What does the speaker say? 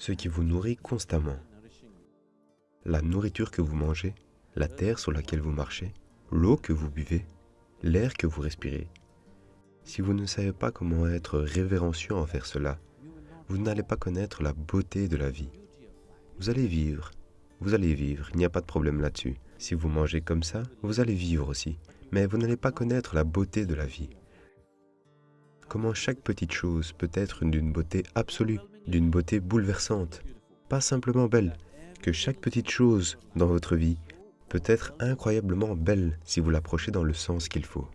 ce qui vous nourrit constamment. La nourriture que vous mangez, la terre sur laquelle vous marchez, l'eau que vous buvez, l'air que vous respirez. Si vous ne savez pas comment être révérencieux envers cela, vous n'allez pas connaître la beauté de la vie. Vous allez vivre, vous allez vivre, il n'y a pas de problème là-dessus. Si vous mangez comme ça, vous allez vivre aussi, mais vous n'allez pas connaître la beauté de la vie. Comment chaque petite chose peut être d'une beauté absolue, d'une beauté bouleversante, pas simplement belle, que chaque petite chose dans votre vie peut être incroyablement belle si vous l'approchez dans le sens qu'il faut.